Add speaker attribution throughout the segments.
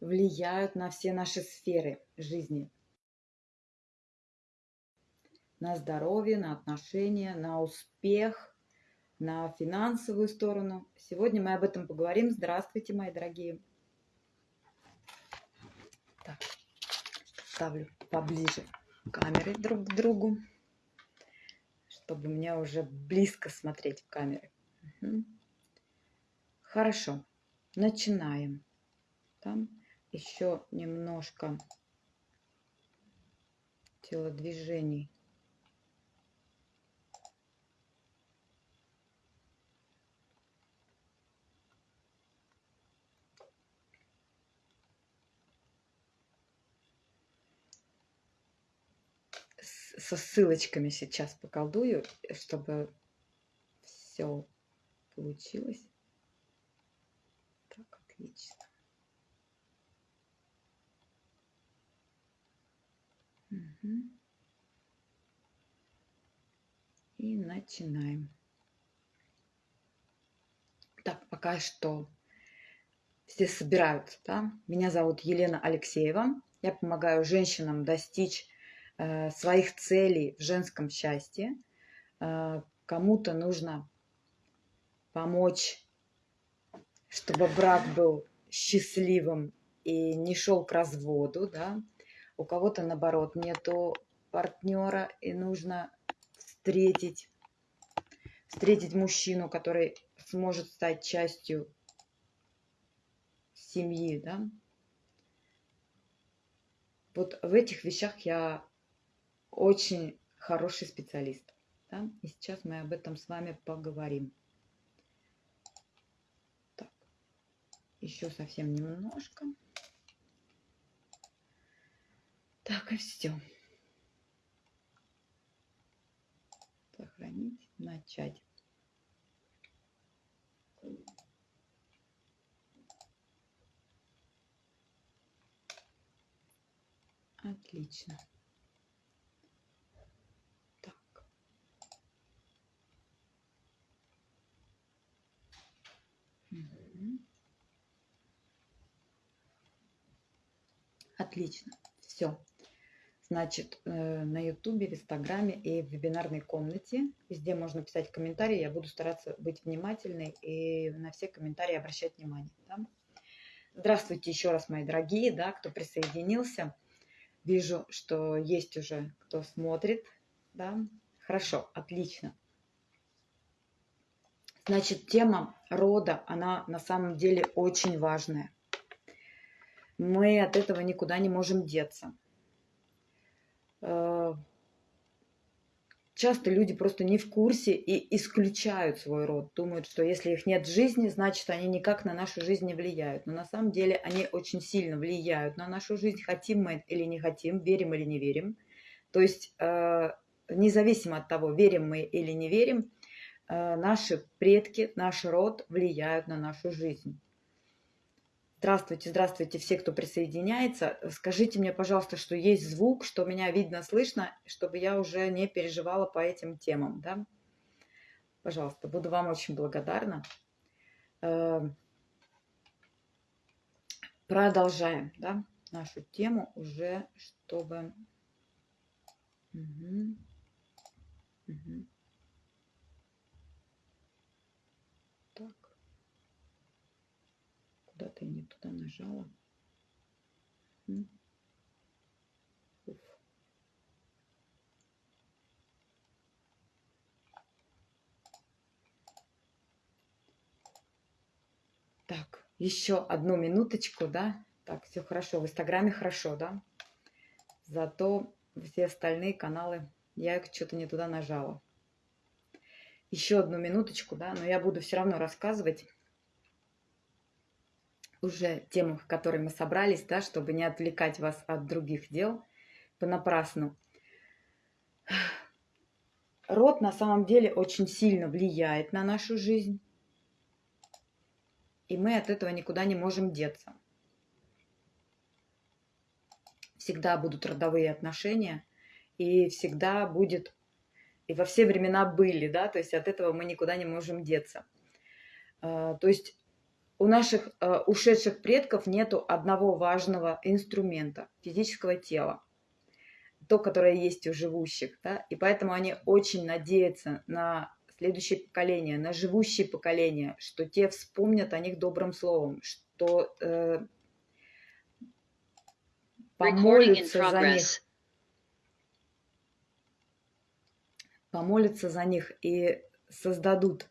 Speaker 1: влияют на все наши сферы жизни. На здоровье, на отношения, на успех, на финансовую сторону. Сегодня мы об этом поговорим. Здравствуйте, мои дорогие. Так, ставлю поближе камеры друг к другу, чтобы мне уже близко смотреть в камеры. Угу. Хорошо, начинаем. Там еще немножко телодвижений. со ссылочками сейчас поколдую, чтобы все получилось. Так, отлично. И начинаем. Так, пока что все собираются. Да? Меня зовут Елена Алексеева. Я помогаю женщинам достичь э, своих целей в женском счастье. Э, Кому-то нужно помочь, чтобы брак был счастливым и не шел к разводу, да, у кого-то, наоборот, нету партнера, и нужно встретить, встретить мужчину, который сможет стать частью семьи, да. Вот в этих вещах я очень хороший специалист. Да? И сейчас мы об этом с вами поговорим. Так, еще совсем немножко. Так, и все. Сохранить, начать. Отлично. Так. Угу. Отлично. Все значит, э, на Ютубе, в Инстаграме и в вебинарной комнате. Везде можно писать комментарии. Я буду стараться быть внимательной и на все комментарии обращать внимание. Да? Здравствуйте еще раз, мои дорогие, да, кто присоединился. Вижу, что есть уже кто смотрит. Да? Хорошо, отлично. Значит, тема рода, она на самом деле очень важная. Мы от этого никуда не можем деться. Э, часто люди просто не в курсе и исключают свой род, думают, что если их нет в жизни, значит, они никак на нашу жизнь не влияют. Но на самом деле они очень сильно влияют на нашу жизнь, хотим мы или не хотим, верим или не верим. То есть э, независимо от того, верим мы или не верим, э, наши предки, наш род влияют на нашу жизнь. Здравствуйте, здравствуйте все, кто присоединяется. Скажите мне, пожалуйста, что есть звук, что меня видно, слышно, чтобы я уже не переживала по этим темам. Да? Пожалуйста, буду вам очень благодарна. Эм, продолжаем да, нашу тему уже, чтобы... Угу. Угу. Куда-то я не туда нажала. Уф. Так, еще одну минуточку, да? Так, все хорошо. В Инстаграме хорошо, да? Зато все остальные каналы я что-то не туда нажала. Еще одну минуточку, да? Но я буду все равно рассказывать уже тему, в которой мы собрались, да, чтобы не отвлекать вас от других дел понапрасну. Род на самом деле очень сильно влияет на нашу жизнь, и мы от этого никуда не можем деться. Всегда будут родовые отношения, и всегда будет, и во все времена были, да, то есть от этого мы никуда не можем деться. А, то есть у наших э, ушедших предков нету одного важного инструмента физического тела, то, которое есть у живущих, да, и поэтому они очень надеются на следующее поколение, на живущие поколения, что те вспомнят о них добрым словом, что э, помолятся за них, помолятся за них и создадут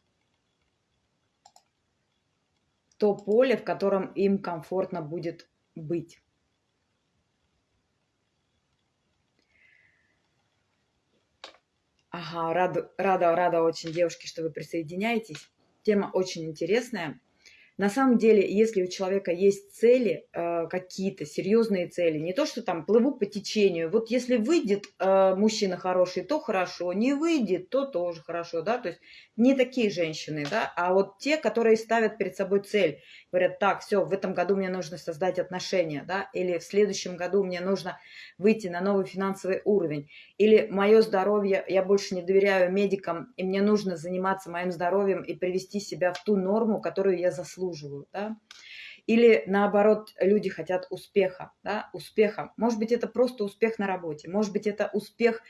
Speaker 1: то поле, в котором им комфортно будет быть. Ага, рада, рада, рада очень, девушки, что вы присоединяетесь. Тема очень интересная. На самом деле, если у человека есть цели, э, какие-то серьезные цели, не то, что там плыву по течению, вот если выйдет э, мужчина хороший, то хорошо, не выйдет, то тоже хорошо, да, то есть не такие женщины, да, а вот те, которые ставят перед собой цель, говорят, так, все, в этом году мне нужно создать отношения, да, или в следующем году мне нужно выйти на новый финансовый уровень, или мое здоровье, я больше не доверяю медикам, и мне нужно заниматься моим здоровьем и привести себя в ту норму, которую я заслуживаю, да, или наоборот, люди хотят успеха, да, успеха. Может быть, это просто успех на работе, может быть, это успех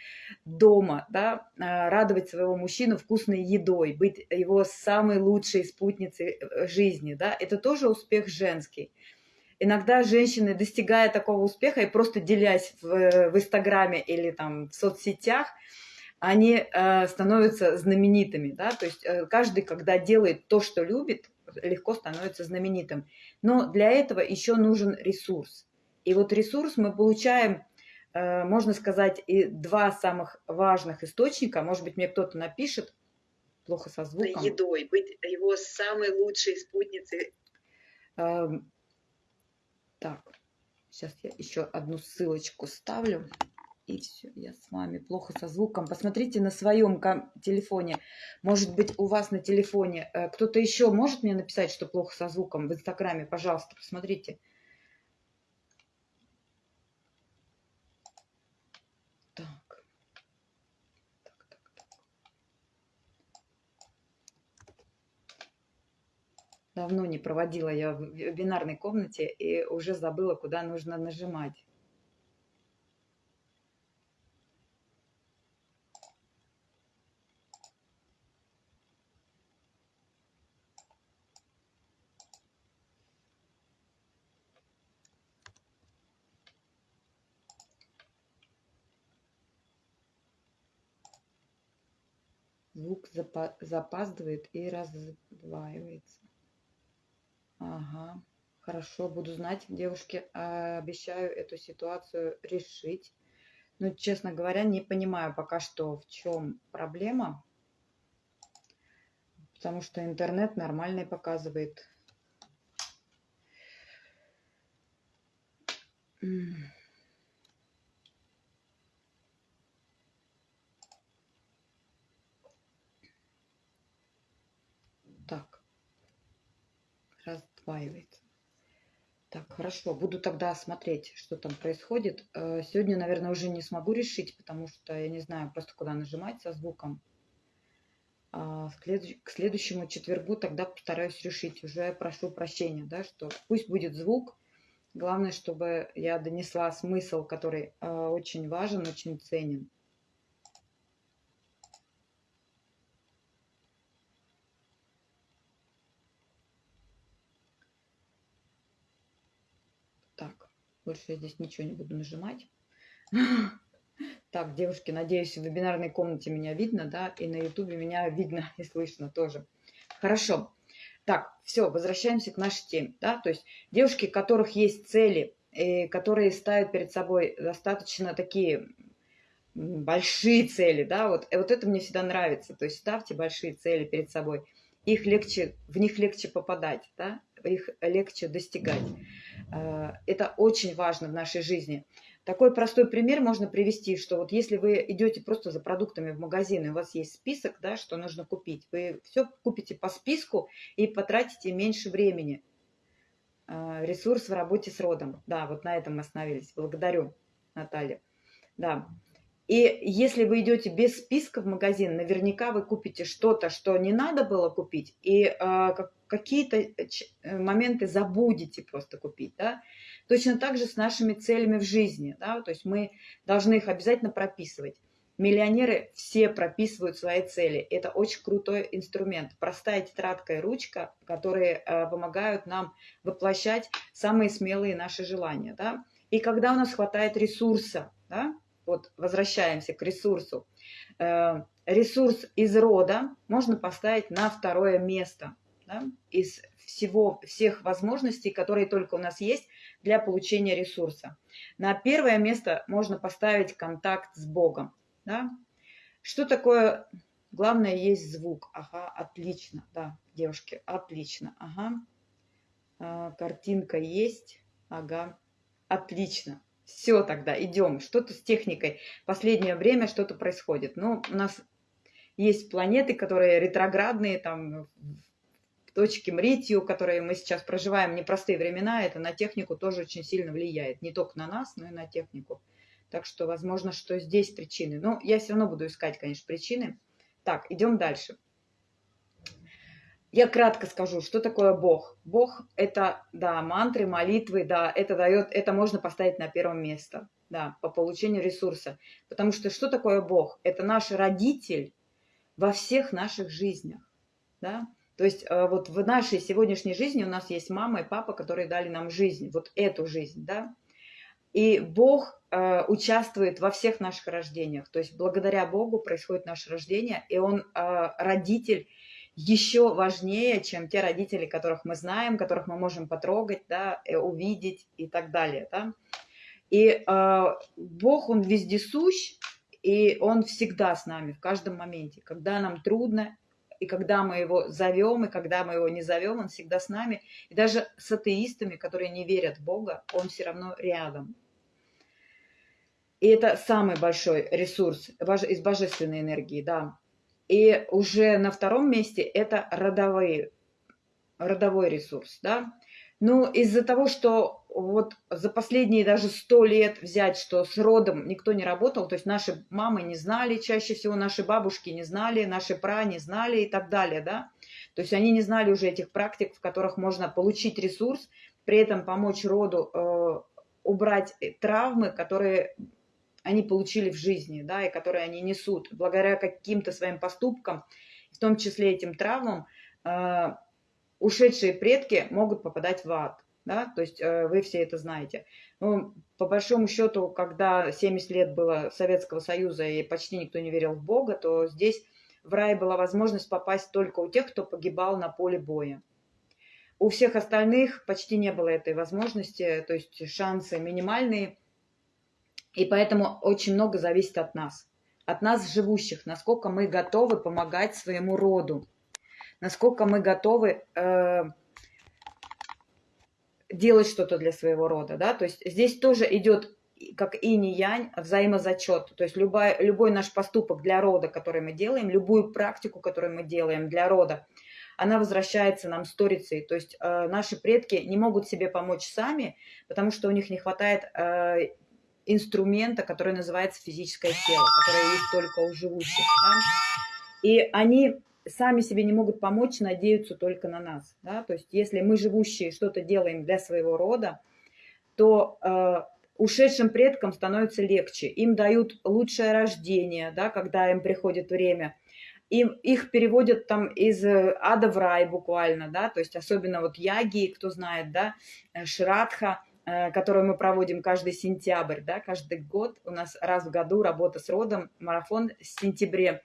Speaker 1: дома, да, а, радовать своего мужчину вкусной едой, быть его самой лучшей спутницей э, жизни, да, это тоже успех женский. Иногда женщины, достигая такого успеха и просто делясь в, в Инстаграме или там в соцсетях, они э, становятся знаменитыми, да, то есть э, каждый, когда делает то, что любит, легко становится знаменитым. Но для этого еще нужен ресурс. И вот ресурс мы получаем, э, можно сказать, и два самых важных источника. Может быть, мне кто-то напишет, плохо со звуком.
Speaker 2: Едой, быть его самой лучшей спутницей.
Speaker 1: Эм, так, сейчас я еще одну ссылочку ставлю. И все, я с вами плохо со звуком. Посмотрите на своем телефоне. Может быть, у вас на телефоне э, кто-то еще может мне написать, что плохо со звуком в Инстаграме? Пожалуйста, посмотрите. Так. Так, так, так. Давно не проводила я в вебинарной комнате и уже забыла, куда нужно нажимать. Звук запаздывает и раздваивается. Ага, хорошо, буду знать, девушки, а, обещаю эту ситуацию решить. Но, честно говоря, не понимаю пока что, в чем проблема, потому что интернет нормальный показывает. Mm. Раздваивается. Так, хорошо, буду тогда смотреть, что там происходит. Э, сегодня, наверное, уже не смогу решить, потому что я не знаю просто, куда нажимать со звуком. А к следующему четвергу тогда постараюсь решить. Уже прошу прощения, да, что пусть будет звук. Главное, чтобы я донесла смысл, который э, очень важен, очень ценен. Больше я здесь ничего не буду нажимать. Так, девушки, надеюсь, в вебинарной комнате меня видно, да, и на ютубе меня видно и слышно тоже. Хорошо. Так, все, возвращаемся к нашей теме, да, то есть девушки, у которых есть цели, и которые ставят перед собой достаточно такие большие цели, да, вот, и вот это мне всегда нравится, то есть ставьте большие цели перед собой, их легче, в них легче попадать, да, их легче достигать. Э, это очень важно в нашей жизни. Такой простой пример можно привести, что вот если вы идете просто за продуктами в магазин, и у вас есть список, да, что нужно купить, вы все купите по списку и потратите меньше времени. Э, ресурс в работе с родом. Да, вот на этом мы остановились. Благодарю, Наталья. Да. И если вы идете без списка в магазин, наверняка вы купите что-то, что не надо было купить, и э, какие-то э, моменты забудете просто купить. Да? Точно так же с нашими целями в жизни. Да? То есть мы должны их обязательно прописывать. Миллионеры все прописывают свои цели. Это очень крутой инструмент. Простая тетрадка и ручка, которые э, помогают нам воплощать самые смелые наши желания. Да? И когда у нас хватает ресурса, да, вот возвращаемся к ресурсу. Э, ресурс из рода можно поставить на второе место да, из всего, всех возможностей, которые только у нас есть для получения ресурса. На первое место можно поставить контакт с Богом. Да? Что такое? Главное, есть звук. Ага, отлично. Да, девушки, отлично. Ага. А, картинка есть. Ага, отлично. Все тогда, идем. Что-то с техникой. Последнее время что-то происходит. Ну, у нас есть планеты, которые ретроградные, там, точки Мритью, которые мы сейчас проживаем, непростые времена, это на технику тоже очень сильно влияет. Не только на нас, но и на технику. Так что, возможно, что здесь причины. Но я все равно буду искать, конечно, причины. Так, идем дальше. Я кратко скажу, что такое Бог. Бог – это, да, мантры, молитвы, да, это дает, это можно поставить на первое место, да, по получению ресурса. Потому что что такое Бог? Это наш родитель во всех наших жизнях, да. То есть э, вот в нашей сегодняшней жизни у нас есть мама и папа, которые дали нам жизнь, вот эту жизнь, да. И Бог э, участвует во всех наших рождениях. То есть благодаря Богу происходит наше рождение, и Он э, родитель еще важнее, чем те родители, которых мы знаем, которых мы можем потрогать, да, э, увидеть и так далее. Да? И э, Бог, Он вездесущ, и Он всегда с нами, в каждом моменте. Когда нам трудно, и когда мы его зовем, и когда мы его не зовем, он всегда с нами. И даже с атеистами, которые не верят в Бога, он все равно рядом. И это самый большой ресурс из божественной энергии, да. И уже на втором месте это родовые, родовой ресурс. Да? Ну, из-за того, что вот за последние даже сто лет взять, что с родом никто не работал, то есть наши мамы не знали, чаще всего наши бабушки не знали, наши пра не знали и так далее, да. То есть они не знали уже этих практик, в которых можно получить ресурс, при этом помочь роду э, убрать травмы, которые они получили в жизни, да, и которые они несут благодаря каким-то своим поступкам, в том числе этим травмам, э, ушедшие предки могут попадать в ад. Да? То есть э, вы все это знаете. Ну, по большому счету, когда 70 лет было Советского Союза и почти никто не верил в Бога, то здесь в рай была возможность попасть только у тех, кто погибал на поле боя. У всех остальных почти не было этой возможности, то есть шансы минимальные – и поэтому очень много зависит от нас, от нас живущих, насколько мы готовы помогать своему роду, насколько мы готовы э, делать что-то для своего рода, да, то есть здесь тоже идет как инь-янь, взаимозачет. То есть любой, любой наш поступок для рода, который мы делаем, любую практику, которую мы делаем для рода, она возвращается нам сторицей. То есть э, наши предки не могут себе помочь сами, потому что у них не хватает э, инструмента, который называется физическое тело, которое есть только у живущих. Да? И они сами себе не могут помочь, надеются только на нас. Да? То есть если мы живущие что-то делаем для своего рода, то э, ушедшим предкам становится легче. Им дают лучшее рождение, да, когда им приходит время. Им, их переводят там из ада в рай буквально, да, то есть особенно вот яги, кто знает, да, э, шрадха, Э, которую мы проводим каждый сентябрь, да, каждый год. У нас раз в году работа с родом, марафон в сентябре.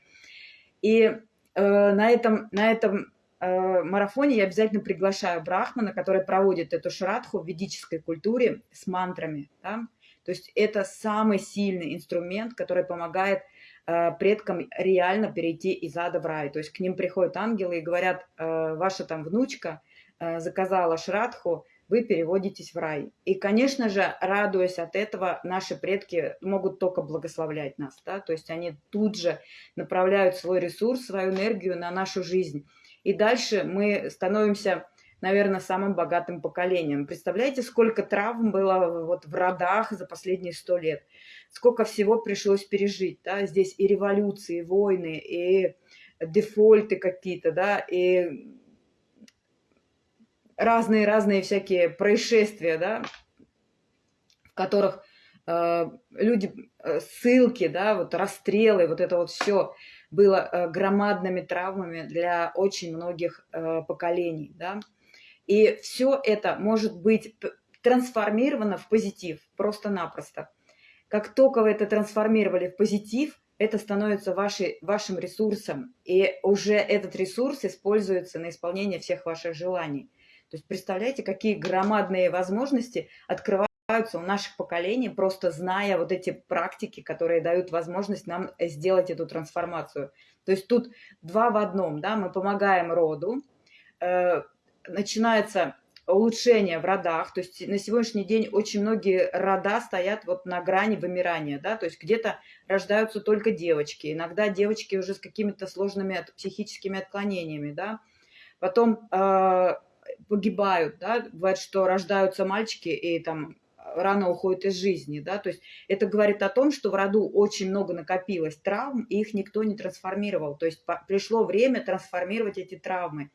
Speaker 1: И э, на этом, на этом э, марафоне я обязательно приглашаю брахмана, который проводит эту шрадху в ведической культуре с мантрами. Да? То есть это самый сильный инструмент, который помогает э, предкам реально перейти из ада в рай. То есть к ним приходят ангелы и говорят, э, ваша там внучка э, заказала шрадху, вы переводитесь в рай. И, конечно же, радуясь от этого, наши предки могут только благословлять нас. Да? То есть они тут же направляют свой ресурс, свою энергию на нашу жизнь. И дальше мы становимся наверное, самым богатым поколением. Представляете, сколько травм было вот в родах за последние сто лет? Сколько всего пришлось пережить, да? Здесь и революции, и войны, и дефольты какие-то, да, и разные-разные всякие происшествия, да, в которых э, люди, э, ссылки, да, вот расстрелы, вот это вот все было э, громадными травмами для очень многих э, поколений, да. И все это может быть трансформировано в позитив просто-напросто. Как только вы это трансформировали в позитив, это становится вашей, вашим ресурсом, и уже этот ресурс используется на исполнение всех ваших желаний. То есть представляете, какие громадные возможности открываются у наших поколений, просто зная вот эти практики, которые дают возможность нам сделать эту трансформацию. То есть тут два в одном, да, мы помогаем роду, э, начинается улучшение в родах, то есть на сегодняшний день очень многие рода стоят вот на грани вымирания, да, то есть где-то рождаются только девочки, иногда девочки уже с какими-то сложными психическими отклонениями, да, потом э, погибают, да, бывает, что рождаются мальчики и там рано уходят из жизни, да, то есть это говорит о том, что в роду очень много накопилось травм, и их никто не трансформировал, то есть пришло время трансформировать эти травмы.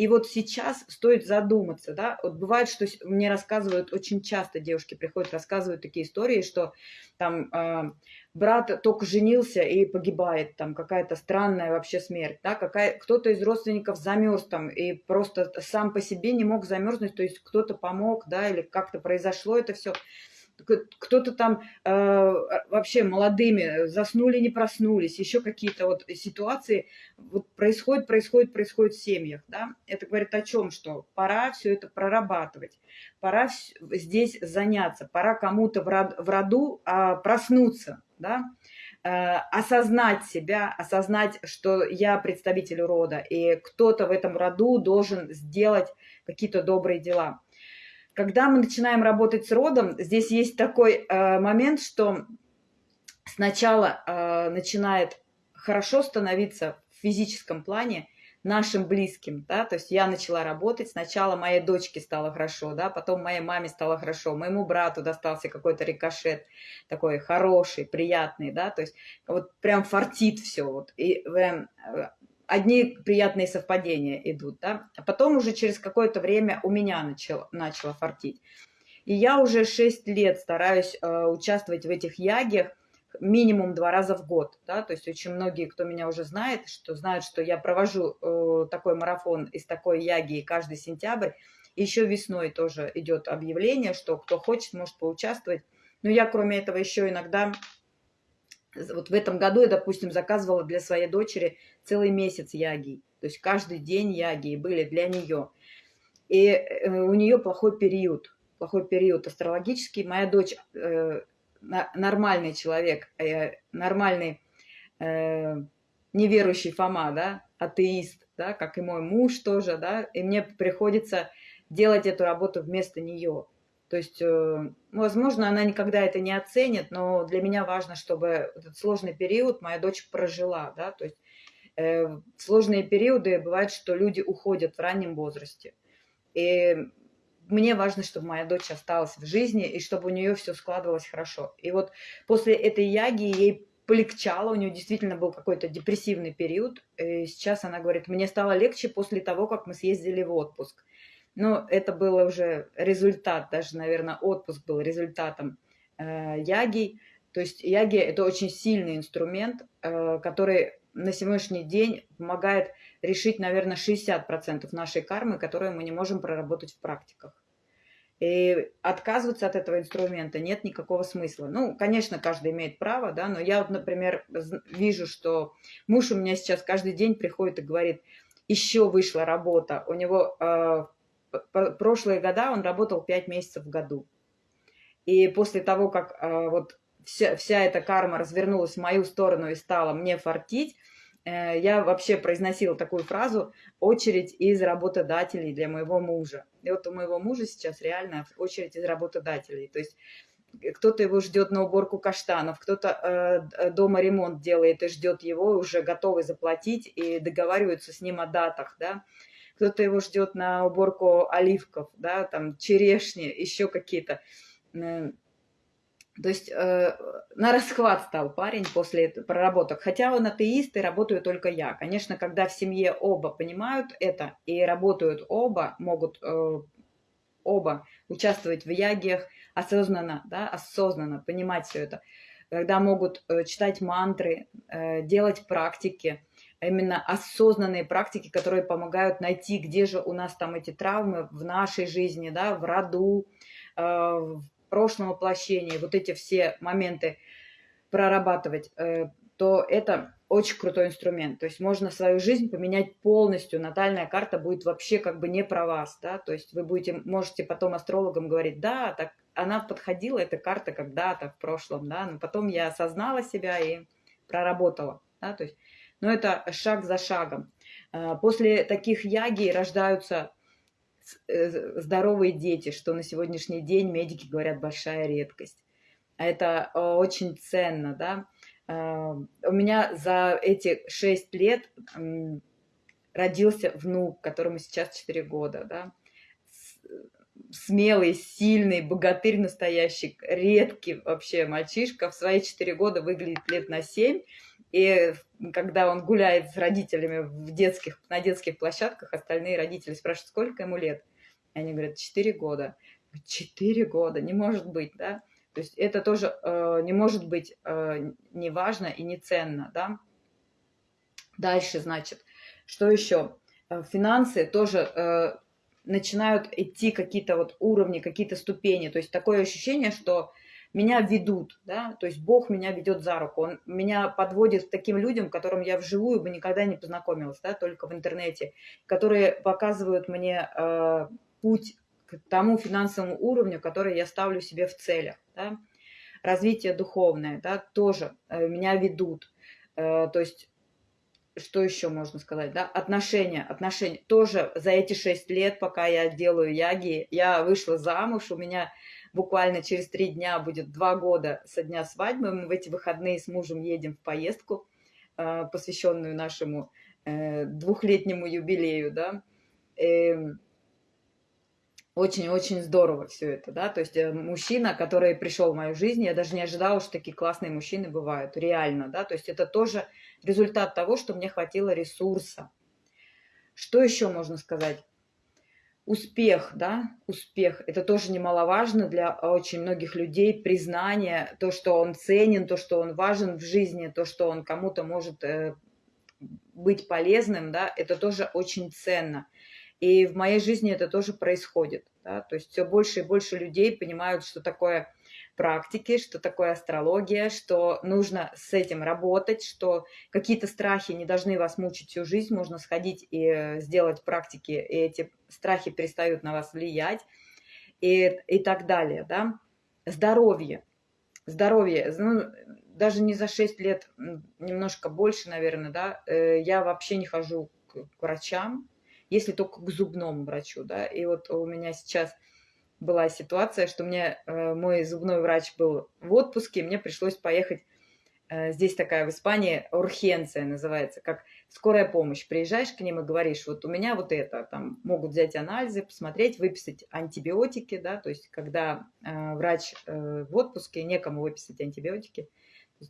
Speaker 1: И вот сейчас стоит задуматься, да, вот бывает, что мне рассказывают, очень часто девушки приходят, рассказывают такие истории, что там э, брат только женился и погибает, там какая-то странная вообще смерть, да, какая, кто-то из родственников замерз там и просто сам по себе не мог замерзнуть, то есть кто-то помог, да, или как-то произошло это все кто-то там э, вообще молодыми заснули, не проснулись, еще какие-то вот ситуации вот происходят, происходят, происходят в семьях, да. Это говорит о чем, что пора все это прорабатывать, пора здесь заняться, пора кому-то в роду э, проснуться, да, э, осознать себя, осознать, что я представитель рода, и кто-то в этом роду должен сделать какие-то добрые дела. Когда мы начинаем работать с родом, здесь есть такой э, момент, что сначала э, начинает хорошо становиться в физическом плане нашим близким, да, то есть я начала работать, сначала моей дочке стало хорошо, да, потом моей маме стало хорошо, моему брату достался какой-то рикошет такой хороший, приятный, да, то есть вот прям фартит все, вот, и прям э, одни приятные совпадения идут, да, а потом уже через какое-то время у меня начало, начало фартить. И я уже 6 лет стараюсь э, участвовать в этих ягиях минимум два раза в год, да, то есть очень многие, кто меня уже знает, что знают, что я провожу э, такой марафон из такой яги каждый сентябрь, еще весной тоже идет объявление, что кто хочет, может поучаствовать. Но я, кроме этого, еще иногда вот в этом году я, допустим, заказывала для своей дочери целый месяц яги. То есть каждый день яги были для нее. И э, у нее плохой период, плохой период астрологический. Моя дочь э, нормальный человек, э, нормальный э, неверующий Фома, да, атеист, да, как и мой муж тоже, да, и мне приходится делать эту работу вместо нее. То есть, э, возможно, она никогда это не оценит, но для меня важно, чтобы этот сложный период моя дочь прожила, да, то есть э, сложные периоды бывает, что люди уходят в раннем возрасте. И мне важно, чтобы моя дочь осталась в жизни и чтобы у нее все складывалось хорошо. И вот после этой яги ей полегчало, у нее действительно был какой-то депрессивный период. И сейчас она говорит, мне стало легче после того, как мы съездили в отпуск. Но это было уже результат, даже, наверное, отпуск был результатом э, яги. То есть яги – это очень сильный инструмент, э, который на сегодняшний день помогает решить, наверное, 60% нашей кармы, которую мы не можем проработать в практиках. И отказываться от этого инструмента нет никакого смысла. Ну, конечно, каждый имеет право, да, но я вот, например, вижу, что муж у меня сейчас каждый день приходит и говорит, еще вышла работа. У него э, прошлые года он работал 5 месяцев в году. И после того, как э, вот вся, вся эта карма развернулась в мою сторону и стала мне фартить, э, я вообще произносила такую фразу «очередь из работодателей для моего мужа». И вот у моего мужа сейчас реально очередь из работодателей. То есть кто-то его ждет на уборку каштанов, кто-то э, дома ремонт делает и ждет его, уже готовый заплатить и договариваются с ним о датах, да кто-то его ждет на уборку оливков, да, там черешни, еще какие-то. То есть э, на расхват стал парень после проработок. Хотя он атеист и работаю только я. Конечно, когда в семье оба понимают это и работают оба, могут э, оба участвовать в ягиях осознанно, да, осознанно понимать все это. Когда могут э, читать мантры, э, делать практики, именно осознанные практики, которые помогают найти, где же у нас там эти травмы в нашей жизни, да, в роду, э, в прошлом воплощении, вот эти все моменты прорабатывать, э, то это очень крутой инструмент. То есть можно свою жизнь поменять полностью. Натальная карта будет вообще как бы не про вас, да. То есть вы будете, можете потом астрологам говорить, да, так она подходила, эта карта когда-то в прошлом, да, но потом я осознала себя и проработала, да, то есть, но это шаг за шагом. А, после таких яги рождаются Э, здоровые дети, что на сегодняшний день медики говорят большая редкость. А это э, очень ценно, да. А, у меня за эти шесть лет родился внук, которому сейчас 4 года, да. Смелый, сильный, богатырь настоящий, редкий вообще мальчишка. В свои 4 года выглядит лет на 7. И когда он гуляет с родителями в детских, на детских площадках, остальные родители спрашивают, сколько ему лет. И они говорят, 4 года. 4 года, не может быть, да? То есть это тоже э, не может быть э, не важно и не ценно, да? Дальше, значит, что еще? Э, финансы тоже э, начинают идти какие-то вот уровни, какие-то ступени. То есть такое ощущение, что меня ведут, да, то есть Бог меня ведет за руку, Он меня подводит к таким людям, которым я вживую бы никогда не познакомилась, да, только в интернете, которые показывают мне э, путь к тому финансовому уровню, который я ставлю себе в целях, да. Развитие духовное, да, тоже э, меня ведут, э, то есть что еще можно сказать, да, отношения, отношения, тоже за эти шесть лет, пока я делаю яги, я вышла замуж, у меня буквально через три дня будет два года со дня свадьбы. Мы в эти выходные с мужем едем в поездку, э, посвященную нашему э, двухлетнему юбилею, да. Эм, очень-очень здорово все это, да, то есть э, мужчина, который пришел в мою жизнь, я даже не ожидала, что такие классные мужчины бывают, реально, да, то есть это тоже результат того, что мне хватило ресурса. Что еще можно сказать? Успех, да, успех, это тоже немаловажно для очень многих людей, признание, то, что он ценен, то, что он важен в жизни, то, что он кому-то может э, быть полезным, да, это тоже очень ценно. И в моей жизни это тоже происходит, да, то есть все больше и больше людей понимают, что такое практики, что такое астрология, что нужно с этим работать, что какие-то страхи не должны вас мучить всю жизнь, можно сходить и э, сделать практики, и эти страхи перестают на вас влиять, и, и так далее, да. Здоровье. Здоровье. Ну, даже не за 6 лет, немножко больше, наверное, да, э, я вообще не хожу к врачам, если только к зубному врачу, да, и вот у меня сейчас была ситуация, что мне э, мой зубной врач был в отпуске, мне пришлось поехать, э, здесь такая в Испании урхенция называется, как скорая помощь. Приезжаешь к ним и говоришь, вот у меня вот это, там могут взять анализы, посмотреть, выписать антибиотики, да, то есть когда э, врач э, в отпуске, некому выписать антибиотики.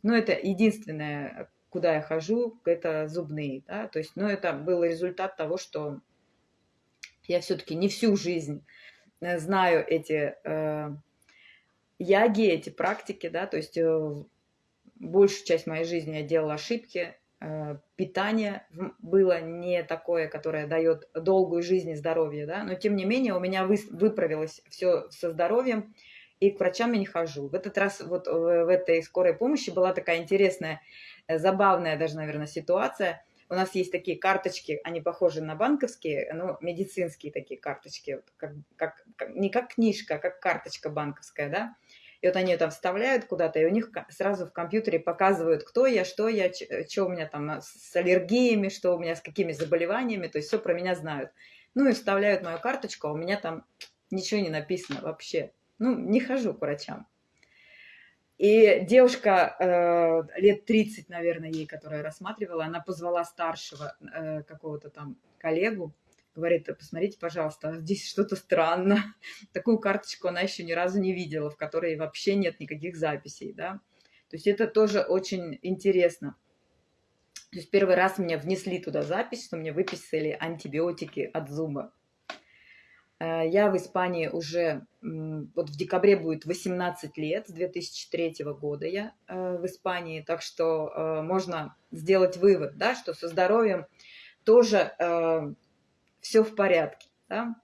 Speaker 1: Ну, это единственное, куда я хожу, это зубные, да, то есть, ну, это был результат того, что я все-таки не всю жизнь знаю эти э, яги, эти практики, да, то есть э, большую часть моей жизни я делала ошибки, э, питание было не такое, которое дает долгую жизнь и здоровье, да, но тем не менее у меня вы, выправилось все со здоровьем, и к врачам я не хожу. В этот раз вот в, этой скорой помощи была такая интересная, э, забавная даже, наверное, ситуация – у нас есть такие карточки, они похожи на банковские, но медицинские такие карточки, вот как, как, не как книжка, а как карточка банковская, да. И вот они ее там вставляют куда-то, и у них сразу в компьютере показывают, кто я, что я, что у меня там с аллергиями, что у меня с какими заболеваниями, то есть все про меня знают. Ну и вставляют мою карточку, а у меня там ничего не написано вообще. Ну, не хожу к врачам. И девушка э, лет 30, наверное, ей, которая рассматривала, она позвала старшего э, какого-то там коллегу, говорит, посмотрите, пожалуйста, здесь что-то странно. Такую карточку она еще ни разу не видела, в которой вообще нет никаких записей, да. То есть это тоже очень интересно. То есть первый раз мне внесли туда запись, что мне выписали антибиотики от зуба. Э, я в Испании уже, вот в декабре будет 18 лет, с 2003 года я э, в Испании, так что э, можно сделать вывод, да, что со здоровьем тоже все в порядке. Да?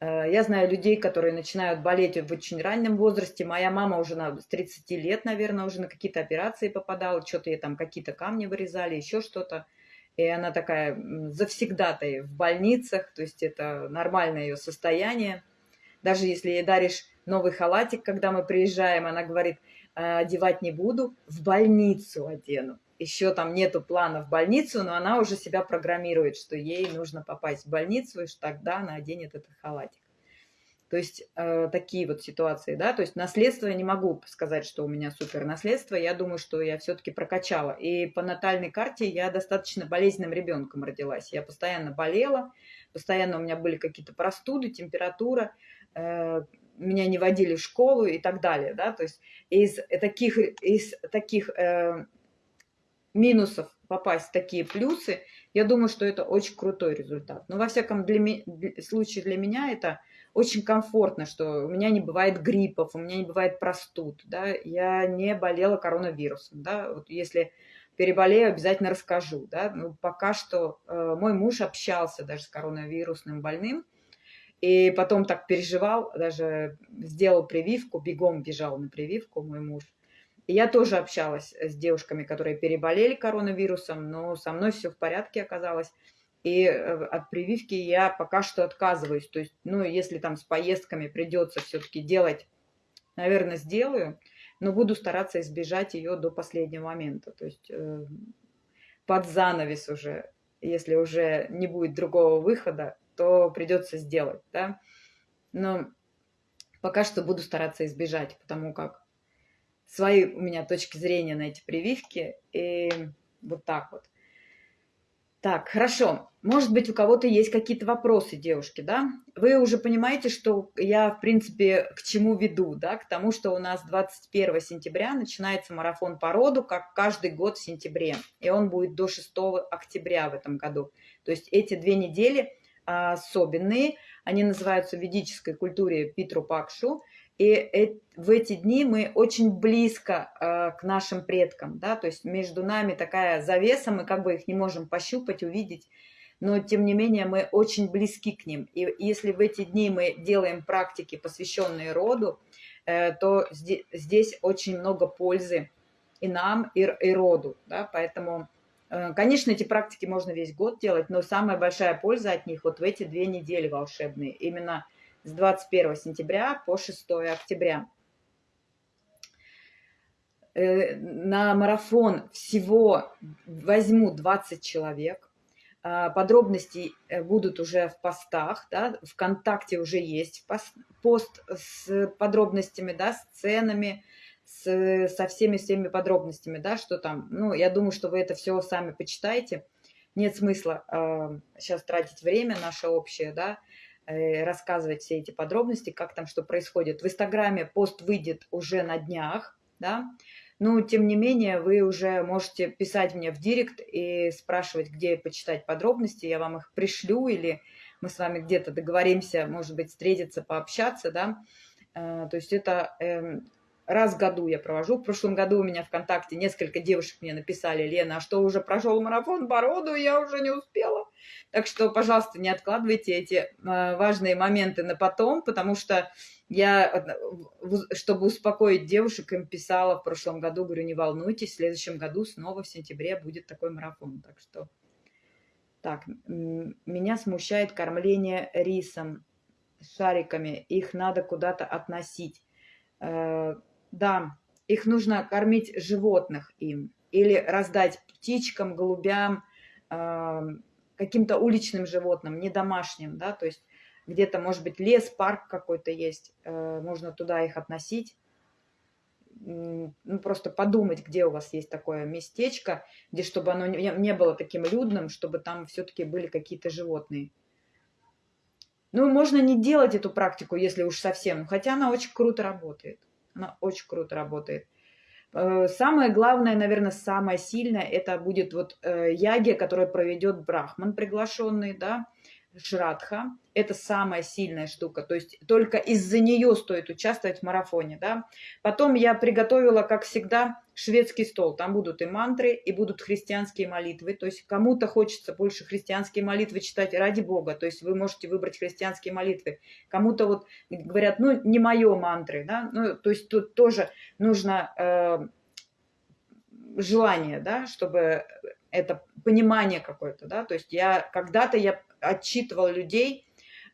Speaker 1: Я знаю людей, которые начинают болеть в очень раннем возрасте. Моя мама уже на, с 30 лет, наверное, уже на какие-то операции попадала, что-то ей там какие-то камни вырезали, еще что-то и она такая завсегдатай в больницах, то есть это нормальное ее состояние. Даже если ей даришь новый халатик, когда мы приезжаем, она говорит, «А, одевать не буду, в больницу одену. Еще там нету плана в больницу, но она уже себя программирует, что ей нужно попасть в больницу, и что тогда она оденет этот халатик. То есть э, такие вот ситуации, да, то есть наследство я не могу сказать, что у меня супер наследство, я думаю, что я все-таки прокачала. И по натальной карте я достаточно болезненным ребенком родилась. Я постоянно болела, постоянно у меня были какие-то простуды, температура, э, меня не водили в школу и так далее, да, то есть из таких, из таких э, минусов попасть в такие плюсы, я думаю, что это очень крутой результат. Но во всяком для, случае для меня это очень комфортно, что у меня не бывает гриппов, у меня не бывает простуд, да, я не болела коронавирусом, да, вот если переболею, обязательно расскажу, да, ну, пока что э, мой муж общался даже с коронавирусным больным, и потом так переживал, даже сделал прививку, бегом бежал на прививку мой муж, и я тоже общалась с девушками, которые переболели коронавирусом, но со мной все в порядке оказалось. И э, от прививки я пока что отказываюсь. То есть, ну, если там с поездками придется все-таки делать, наверное, сделаю, но буду стараться избежать ее до последнего момента. То есть э, под занавес уже, если уже не будет другого выхода, то придется сделать, да. Но пока что буду стараться избежать, потому как свои у меня точки зрения на эти прививки, и вот так вот. Так, хорошо. Может быть, у кого-то есть какие-то вопросы, девушки, да? Вы уже понимаете, что я, в принципе, к чему веду, да? К тому, что у нас 21 сентября начинается марафон по роду, как каждый год в сентябре. И он будет до 6 октября в этом году. То есть эти две недели особенные. Они называются в ведической культуре Питру Пакшу. И в эти дни мы очень близко э, к нашим предкам, да, то есть между нами такая завеса, мы как бы их не можем пощупать, увидеть, но тем не менее мы очень близки к ним. И если в эти дни мы делаем практики, посвященные роду, э, то здесь, очень много пользы и нам, и, роду, да, поэтому, э, конечно, эти практики можно весь год делать, но самая большая польза от них вот в эти две недели волшебные, именно – с 21 сентября по 6 октября. Э, на марафон всего возьму 20 человек. А, подробности э, будут уже в постах, да, ВКонтакте уже есть пост с подробностями, да, с ценами, с, со всеми-всеми подробностями, да, что там. Ну, я думаю, что вы это все сами почитаете. Нет смысла э, сейчас тратить время наше общее, да, рассказывать все эти подробности, как там что происходит. В Инстаграме пост выйдет уже на днях, да, но тем не менее вы уже можете писать мне в директ и спрашивать, где почитать подробности, я вам их пришлю или мы с вами где-то договоримся, может быть, встретиться, пообщаться, да. Э, то есть это эм, раз в году я провожу. В прошлом году у меня ВКонтакте несколько девушек мне написали, Лена, а что, уже прошел марафон по роду, я уже не успела. Так что, пожалуйста, не откладывайте эти э, важные моменты на потом, потому что я, чтобы успокоить девушек, им писала в прошлом году, говорю, не волнуйтесь, в следующем году снова в сентябре будет такой марафон. Так что, так, меня смущает кормление рисом, шариками, их надо куда-то относить. Э, да, их нужно кормить животных им или раздать птичкам, голубям, каким-то уличным животным, не домашним, да, то есть где-то, может быть, лес, парк какой-то есть, э, можно туда их относить. Ну, просто подумать, где у вас есть такое местечко, где, чтобы оно не было таким людным, чтобы там все-таки были какие-то животные. Ну, можно не делать эту практику, если уж совсем, хотя она очень круто работает. Она очень круто работает. Э, самое главное, наверное, самое сильное, это будет вот э, яги, которую проведет Брахман приглашенный, да, Шрадха. Это самая сильная штука. То есть только из-за нее стоит участвовать в марафоне. Да? Потом я приготовила, как всегда, шведский стол. Там будут и мантры, и будут христианские молитвы. То есть кому-то хочется больше христианские молитвы читать ради Бога. То есть вы можете выбрать христианские молитвы. Кому-то вот говорят, ну, не мое мантры. Да? Ну, то есть тут тоже нужно э, желание, да, чтобы это понимание какое-то, да, то есть я когда-то я отчитывал людей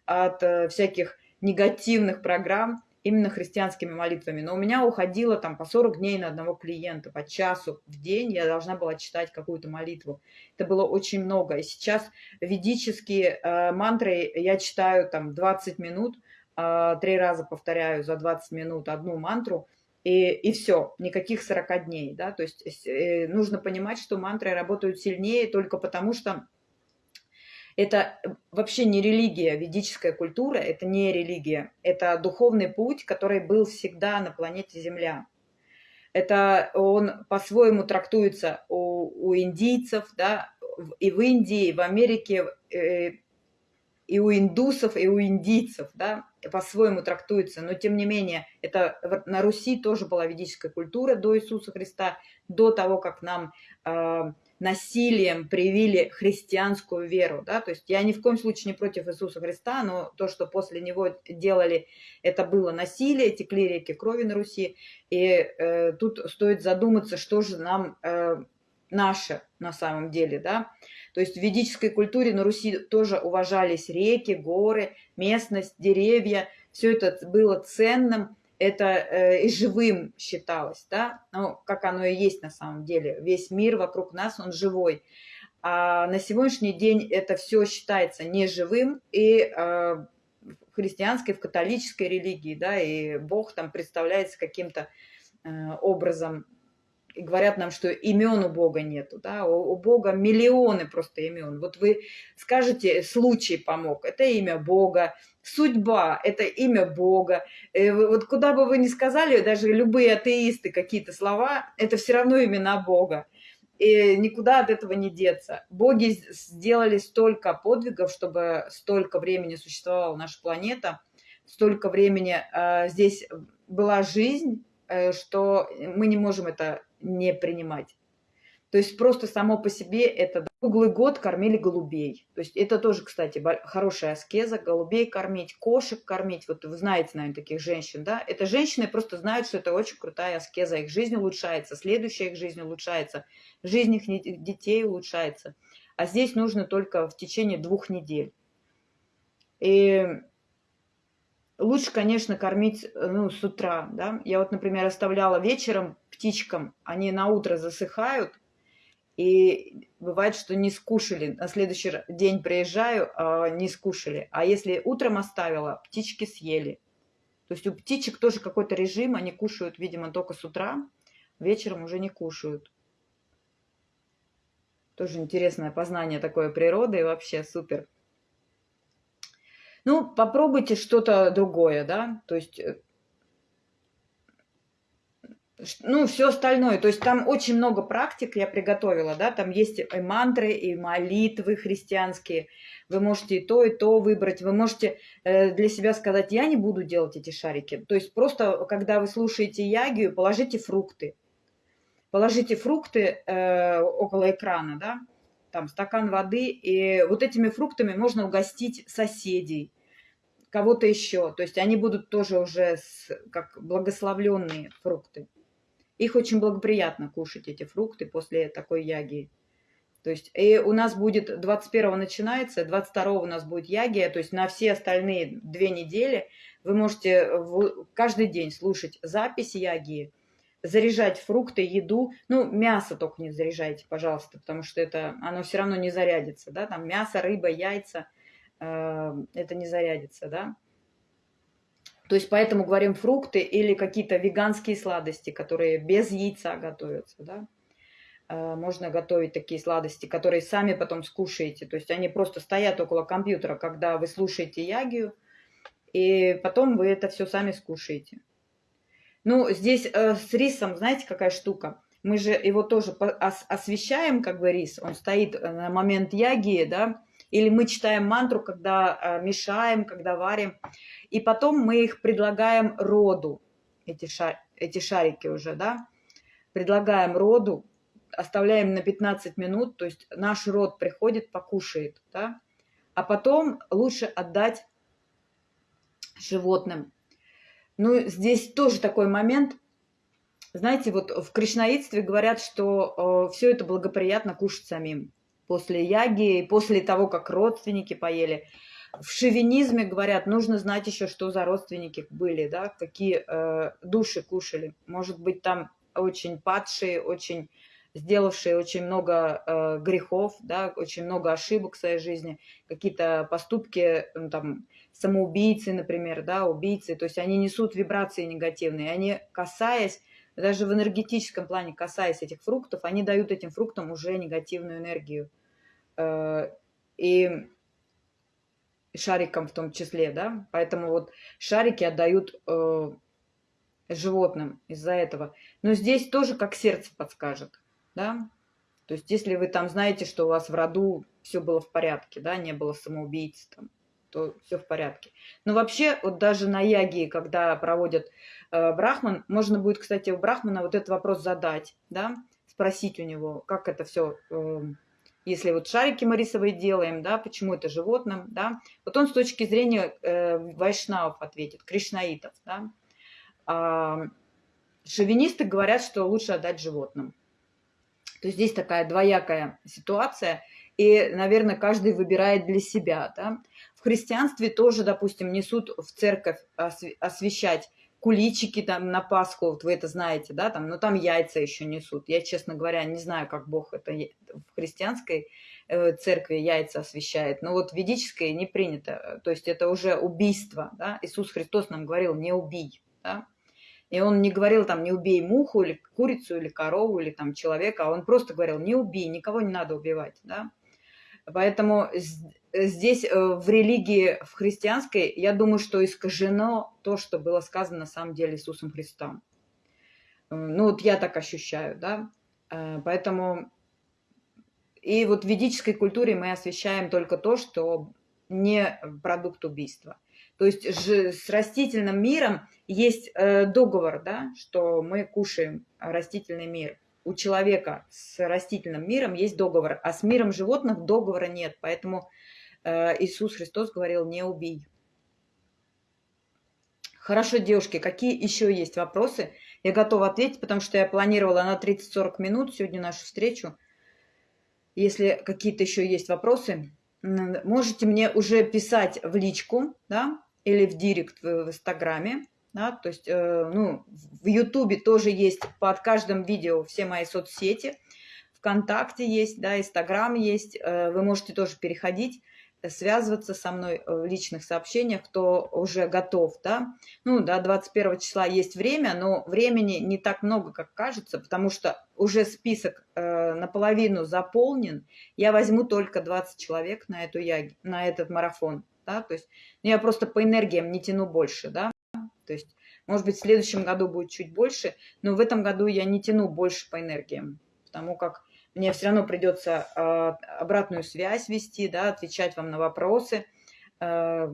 Speaker 1: от э, всяких негативных программ именно христианскими молитвами. Но у меня уходило там по 40 дней на одного клиента, по часу в день я должна была читать какую-то молитву. Это было очень много. И сейчас ведические э, мантры я читаю там 20 минут, э, три раза повторяю за 20 минут одну мантру, и, и все, никаких 40 дней. Да? То есть э, нужно понимать, что мантры работают сильнее только потому, что это вообще не религия, ведическая культура – это не религия. Это духовный путь, который был всегда на планете Земля. Это он по-своему трактуется у, у индийцев, да, и в Индии, и в Америке, э, и у индусов, и у индийцев, да, по-своему трактуется, но тем не менее, это на Руси тоже была ведическая культура до Иисуса Христа, до того, как нам э, насилием привили христианскую веру, да, то есть я ни в коем случае не против Иисуса Христа, но то, что после него делали, это было насилие, текли реки крови на Руси, и э, тут стоит задуматься, что же нам э, наше на самом деле, да, то есть в ведической культуре на Руси тоже уважались реки, горы, местность, деревья, все это было ценным, это э, и живым считалось, да, ну, как оно и есть на самом деле. Весь мир вокруг нас, он живой. А на сегодняшний день это все считается неживым, и э, в христианской, в католической религии, да, и Бог там представляется каким-то э, образом и говорят нам, что имен у Бога нету, да, у, у Бога миллионы просто имен. Вот вы скажете, случай помог, это имя Бога, судьба – это имя Бога. Э, вот куда бы вы ни сказали, даже любые атеисты какие-то слова, это все равно имена Бога. И никуда от этого не деться. Боги сделали столько подвигов, чтобы столько времени существовала наша планета, столько времени э, здесь была жизнь, э, что мы не можем это не принимать. То есть просто само по себе это круглый год кормили голубей. То есть это тоже, кстати, хорошая аскеза, голубей кормить, кошек кормить. Вот вы знаете, наверное, таких женщин, да? Это женщины просто знают, что это очень крутая аскеза. Их жизнь улучшается, следующая их жизнь улучшается, жизнь их детей улучшается. А здесь нужно только в течение двух недель. И лучше, конечно, кормить ну, с утра. Да? Я вот, например, оставляла вечером птичкам, они на утро засыхают, и бывает, что не скушали. На следующий день приезжаю, а не скушали. А если утром оставила, птички съели. То есть у птичек тоже какой-то режим, они кушают, видимо, только с утра, вечером уже не кушают. Тоже интересное познание такое природы, и вообще супер. Ну, попробуйте что-то другое, да, то есть э, ну, все остальное. То есть там очень много практик я приготовила, да, там есть и мантры, и молитвы христианские. Вы можете и то, и то выбрать. Вы можете э, для себя сказать, я не буду делать эти шарики. То есть просто, когда вы слушаете ягию, положите фрукты. Положите фрукты э, около экрана, да, там стакан воды, и вот этими фруктами можно угостить соседей, кого-то еще. То есть они будут тоже уже с, как благословленные фрукты. Их очень благоприятно кушать, эти фрукты, после такой яги. То есть и у нас будет 21 начинается, 22 у нас будет ягия, то есть на все остальные две недели вы можете каждый день слушать запись ягии, заряжать фрукты, еду, ну, мясо только не заряжайте, пожалуйста, потому что это, оно все равно не зарядится, да, там мясо, рыба, яйца, э, это не зарядится, да. То есть поэтому говорим фрукты или какие-то веганские сладости, которые без яйца готовятся. Да? Э, можно готовить такие сладости, которые сами потом скушаете. То есть они просто стоят около компьютера, когда вы слушаете ягию, и потом вы это все сами скушаете. Ну, здесь э, с рисом, знаете, какая штука? Мы же его тоже освещаем, как бы рис, он стоит э, на момент ягии, да, или мы читаем мантру, когда э, мешаем, когда варим, и потом мы их предлагаем роду, эти, шар, эти шарики уже, да, предлагаем роду, оставляем на 15 минут, то есть наш род приходит, покушает, да, а потом лучше отдать животным. Ну, здесь тоже такой момент. Знаете, вот в кришнаитстве говорят, что э, все это благоприятно кушать самим. После яги, после того, как родственники поели. В шовинизме говорят, нужно знать еще, что за родственники были, да, какие э, души кушали. Может быть, там очень падшие, очень сделавшие очень много э, грехов, да, очень много ошибок в своей жизни, какие-то поступки, ну, там, самоубийцы, например, да, убийцы, то есть они несут вибрации негативные, они, касаясь, даже в энергетическом плане, касаясь этих фруктов, они дают этим фруктам уже негативную энергию. Э, и шарикам в том числе, да, поэтому вот шарики отдают э, животным из-за этого. Но здесь тоже как сердце подскажет да. То есть если вы там знаете, что у вас в роду все было в порядке, да, не было самоубийц там, то все в порядке. Но вообще, вот даже на яге, когда проводят брахман, можно будет, кстати, у брахмана вот этот вопрос задать, да, спросить у него, как это все, э, если вот шарики мы рисовые делаем, да, почему это животным, да, вот он с точки зрения э, вайшнавов ответит, кришнаитов, да. А шовинисты говорят, что лучше отдать животным. То есть здесь такая двоякая ситуация, и, наверное, каждый выбирает для себя. Да? В христианстве тоже, допустим, несут в церковь освещать куличики там на Пасху, вот вы это знаете, да, там, но там яйца еще несут. Я, честно говоря, не знаю, как Бог это в христианской э, церкви яйца освещает, но вот в не принято, то есть это уже убийство, да, Иисус Христос нам говорил, не убий, да, и он не говорил там, не убей муху или курицу или корову или там человека, а он просто говорил, не убей, никого не надо убивать, да. Поэтому здесь э, в религии, в христианской, я думаю, что искажено то, что было сказано на самом деле Иисусом Христом. Ну вот я так ощущаю, да. Э, поэтому и вот в ведической культуре мы освещаем только то, что не продукт убийства. То есть с растительным миром есть э, договор, да, что мы кушаем растительный мир. У человека с растительным миром есть договор, а с миром животных договора нет. Поэтому э, Иисус Христос говорил, не убей. Хорошо, девушки, какие еще есть вопросы? Я готова ответить, потому что я планировала на 30-40 минут сегодня нашу встречу. Если какие-то еще есть вопросы, можете мне уже писать в личку, да, или в директ в Инстаграме. Да, то есть, э, ну, в Ютубе тоже есть под каждым видео все мои соцсети. ВКонтакте есть, да, Инстаграм есть. Э, вы можете тоже переходить, э, связываться со мной в личных сообщениях, кто уже готов, да. Ну, до 21 числа есть время, но времени не так много, как кажется, потому что уже список э, наполовину заполнен. Я возьму только 20 человек на, эту яги, на этот марафон да, то есть ну, я просто по энергиям не тяну больше, да, то есть, может быть, в следующем году будет чуть больше, но в этом году я не тяну больше по энергиям, потому как мне все равно придется э, обратную связь вести, да, отвечать вам на вопросы, э,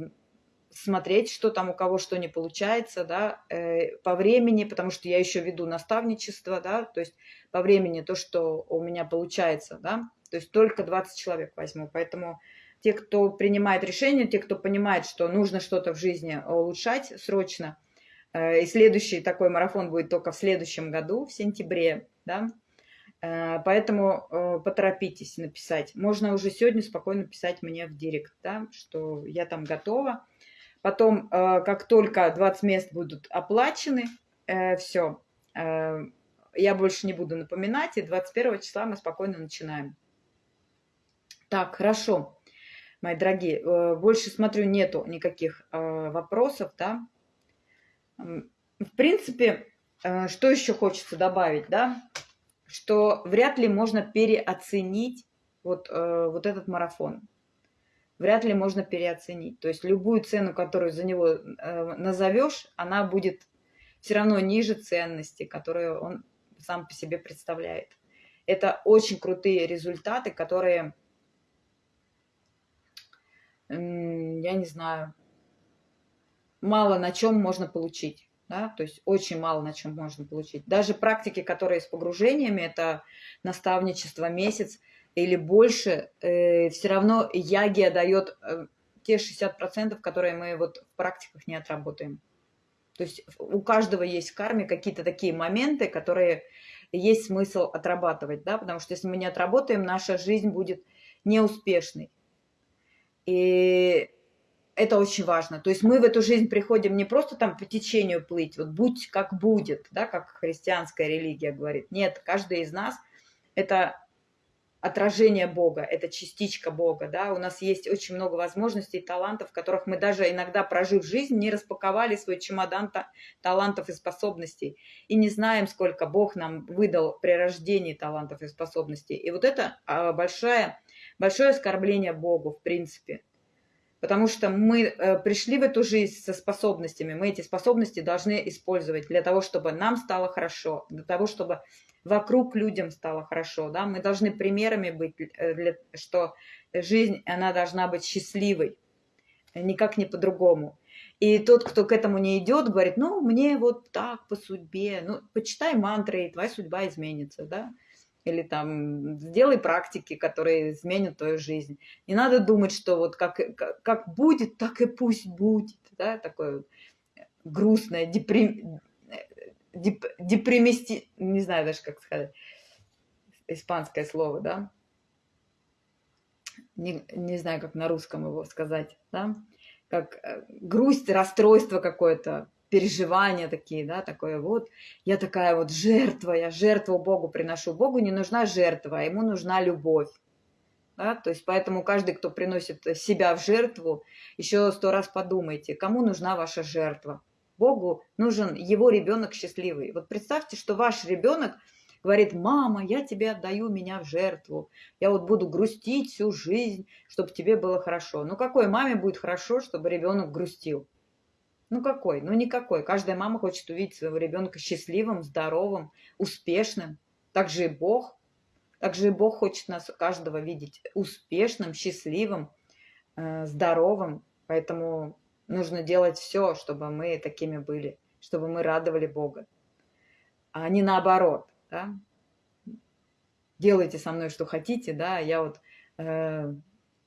Speaker 1: смотреть, что там у кого что не получается, да, э, по времени, потому что я еще веду наставничество, да, то есть по времени то, что у меня получается, да, то есть только 20 человек возьму, поэтому те, кто принимает решения, те, кто понимает, что нужно что-то в жизни улучшать срочно. Э, и следующий такой марафон будет только в следующем году, в сентябре, да. Э, поэтому э, поторопитесь написать. Можно уже сегодня спокойно писать мне в директ, да, что я там готова. Потом, как только 20 мест будут оплачены, все, я больше не буду напоминать, и 21 числа мы спокойно начинаем. Так, хорошо мои дорогие. Э, больше, смотрю, нету никаких э, вопросов, да. В принципе, э, что еще хочется добавить, да? что вряд ли можно переоценить вот, вот этот марафон. Вряд ли можно переоценить. То есть любую цену, которую за него назовешь, она будет все равно ниже ценности, которую он сам по себе представляет. Это очень крутые результаты, которые, я не знаю, мало на чем можно получить. Да? То есть очень мало на чем можно получить. Даже практики, которые с погружениями, это наставничество месяц или больше, э, все равно ягия дает э, те 60%, которые мы вот в практиках не отработаем. То есть у каждого есть в карме какие-то такие моменты, которые есть смысл отрабатывать, да, потому что если мы не отработаем, наша жизнь будет неуспешной. И это очень важно. То есть мы в эту жизнь приходим не просто там по течению плыть, вот будь как будет, да, как христианская религия говорит. Нет, каждый из нас – это отражение Бога, это частичка Бога, да, у нас есть очень много возможностей, талантов, которых мы даже иногда, прожив жизнь, не распаковали свой чемодан талантов и способностей, и не знаем, сколько Бог нам выдал при рождении талантов и способностей. И вот это а, большое, оскорбление Богу, в принципе, потому что мы э, пришли в эту жизнь со способностями, мы эти способности должны использовать для того, чтобы нам стало хорошо, для того, чтобы вокруг людям стало хорошо, да, мы должны примерами быть, э, что жизнь, она должна быть счастливой, никак не по-другому. И тот, кто к этому не идет, говорит, ну, мне вот так по судьбе, ну, почитай мантры, и твоя судьба изменится, да или там сделай практики, которые изменят твою жизнь. Не надо думать, что вот как, как, как будет, так и пусть будет. Да? Такое грустное, деприм, деп, депримисти... Не знаю даже, как сказать. Испанское слово, да? Не, не знаю, как на русском его сказать, да? Как э, грусть, расстройство какое-то, переживания такие, да, такое вот, я такая вот жертва, я жертву Богу приношу. Богу не нужна жертва, а ему нужна любовь. Да? То есть поэтому каждый, кто приносит себя в жертву, еще сто раз подумайте, кому нужна ваша жертва. Богу нужен его ребенок счастливый. Вот представьте, что ваш ребенок говорит, мама, я тебе отдаю меня в жертву, я вот буду грустить всю жизнь, чтобы тебе было хорошо. Ну какой маме будет хорошо, чтобы ребенок грустил? Ну какой? Ну никакой. Каждая мама хочет увидеть своего ребенка счастливым, здоровым, успешным. Так же и Бог. Так же и Бог хочет нас каждого видеть успешным, счастливым, э, здоровым. Поэтому нужно делать все, чтобы мы такими были, чтобы мы радовали Бога. А не наоборот. Да? Делайте со мной, что хотите, да, я вот э,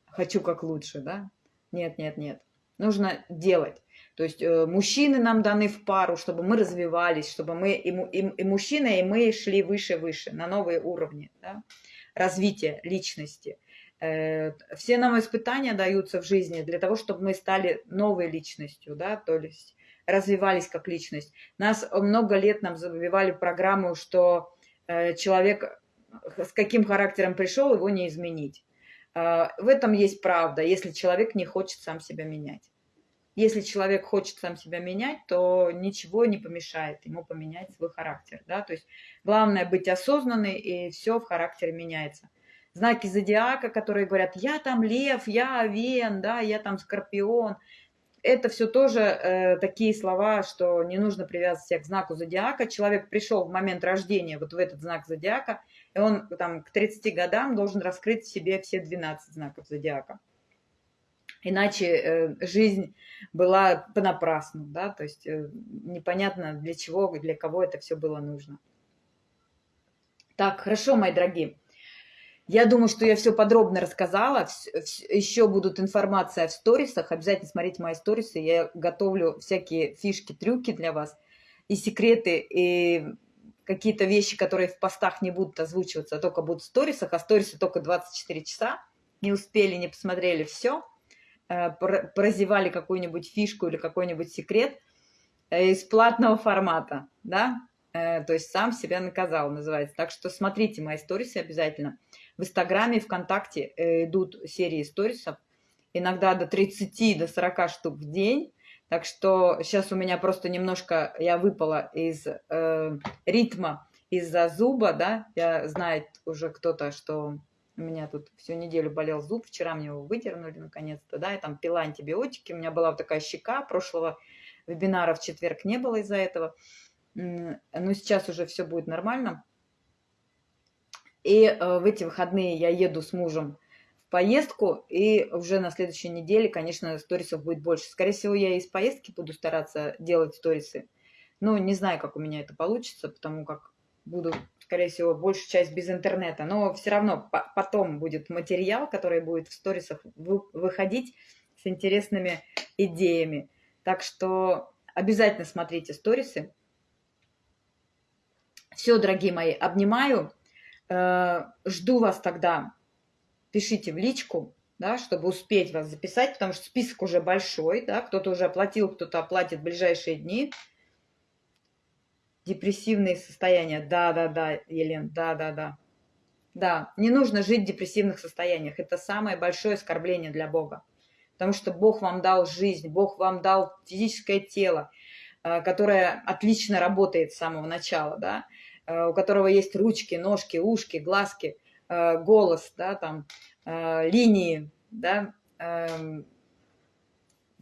Speaker 1: хочу как лучше, да. Нет, нет, нет. Нужно делать. То есть э, мужчины нам даны в пару, чтобы мы развивались, чтобы мы и, и, и мужчина, и мы шли выше-выше, на новые уровни да? развития личности. Э, все нам испытания даются в жизни для того, чтобы мы стали новой личностью, да, то есть развивались как личность. Нас много лет нам забивали программу, что э, человек с каким характером пришел, его не изменить. В этом есть правда, если человек не хочет сам себя менять. Если человек хочет сам себя менять, то ничего не помешает ему поменять свой характер. Да? То есть главное быть осознанной, и все в характере меняется. Знаки зодиака, которые говорят, я там лев, я овен, да, я там скорпион. Это все тоже э, такие слова, что не нужно привязывать себя к знаку зодиака. Человек пришел в момент рождения вот в этот знак зодиака, и он там к 30 годам должен раскрыть в себе все 12 знаков зодиака. Иначе э, жизнь была понапрасну, да, то есть э, непонятно для чего, для кого это все было нужно. Так, хорошо, мои дорогие. Я думаю, что я все подробно рассказала. Еще будут информация в сторисах. Обязательно смотрите мои сторисы. Я готовлю всякие фишки, трюки для вас. И секреты, и какие-то вещи, которые в постах не будут озвучиваться, а только будут в сторисах. А сторисы только 24 часа. Не успели, не посмотрели все. Э, прозевали какую-нибудь фишку или какой-нибудь секрет э, из платного формата, да, э, то есть сам себя наказал, называется. Так что смотрите мои сторисы обязательно. В Инстаграме, ВКонтакте идут серии сторисов, иногда до 30, до 40 штук в день. Так что сейчас у меня просто немножко, я выпала из э, ритма из-за зуба, да, я знает уже кто-то, что у меня тут всю неделю болел зуб, вчера мне его выдернули наконец-то, да, и там пила антибиотики, у меня была вот такая щека, прошлого вебинара в четверг не было из-за этого, но сейчас уже все будет нормально. И э, в эти выходные я еду с мужем в поездку, и уже на следующей неделе, конечно, сторисов будет больше. Скорее всего, я из поездки буду стараться делать сторисы. Но не знаю, как у меня это получится, потому как буду, скорее всего, большую часть без интернета. Но все равно потом будет материал, который будет в сторисах выходить с интересными идеями. Так что обязательно смотрите сторисы. Все, дорогие мои, обнимаю. Э, жду вас тогда. Пишите в личку, да, чтобы успеть вас записать, потому что список уже большой, да, кто-то уже оплатил, кто-то оплатит в ближайшие дни. Депрессивные состояния. Да, да, да, Елен, да, да, да. Да, не нужно жить в депрессивных состояниях. Это самое большое оскорбление для Бога. Потому что Бог вам дал жизнь, Бог вам дал физическое тело, э, которое отлично работает с самого начала, да, э, у которого есть ручки, ножки, ушки, глазки, э, голос, да, там, линии, да, эм,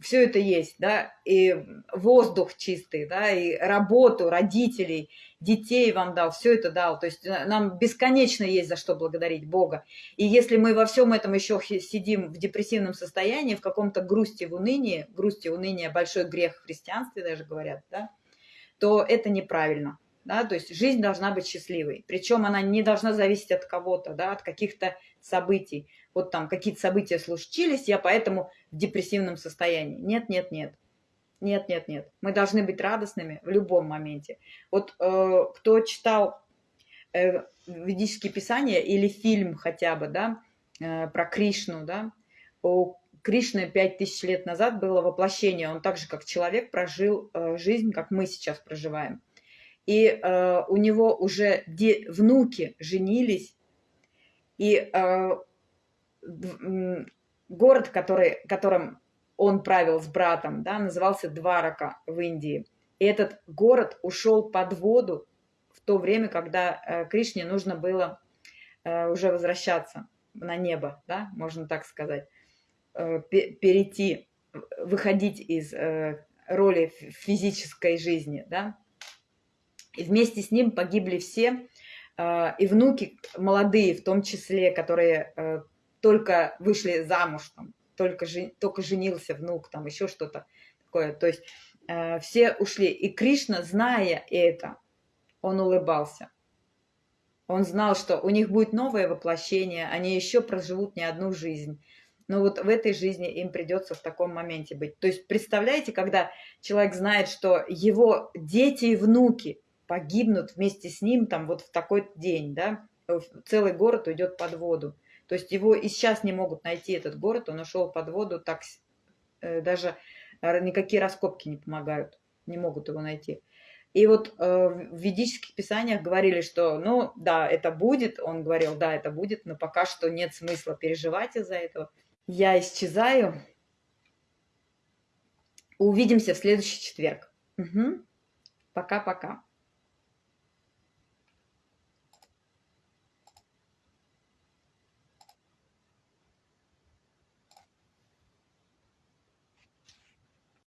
Speaker 1: все это есть, да, и воздух чистый, да, и работу родителей, детей вам дал, все это дал. То есть э, нам бесконечно есть за что благодарить Бога. И если мы во всем этом еще сидим в депрессивном состоянии, в каком-то грусти, в унынии, грусти, уныние, большой грех в христианстве даже говорят, да, то это неправильно. Да, то есть жизнь должна быть счастливой. Причем она не должна зависеть от кого-то, да, от каких-то событий вот там какие-то события случились, я поэтому в депрессивном состоянии. Нет, нет, нет. Нет, нет, нет. Мы должны быть радостными в любом моменте. Вот э, кто читал э, ведические писания или фильм хотя бы, да, э, про Кришну, да, у Кришны пять тысяч лет назад было воплощение. Он так же, как человек, прожил э, жизнь, как мы сейчас проживаем. И э, у него уже внуки женились, и э, город, который, которым он правил с братом, да, назывался Дварака в Индии. И этот город ушел под воду в то время, когда э, Кришне нужно было э, уже возвращаться на небо, да, можно так сказать, э, перейти, выходить из роли физической жизни, да. И вместе с ним погибли все, и внуки молодые, в том числе, которые только вышли замуж, там, только, жен, только женился внук, там еще что-то такое. То есть э, все ушли. И Кришна, зная это, он улыбался. Он знал, что у них будет новое воплощение, они еще проживут не одну жизнь. Но вот в этой жизни им придется в таком моменте быть. То есть представляете, когда человек знает, что его дети и внуки погибнут вместе с ним там вот в такой день, да, целый город уйдет под воду. То есть его и сейчас не могут найти этот город, он ушел под воду, так э, даже никакие раскопки не помогают, не могут его найти. И вот э, в ведических писаниях говорили, что, ну, да, это будет, он говорил, да, это будет, но пока что нет смысла переживать из-за этого. Я исчезаю. Увидимся в следующий четверг. Пока-пока. Угу.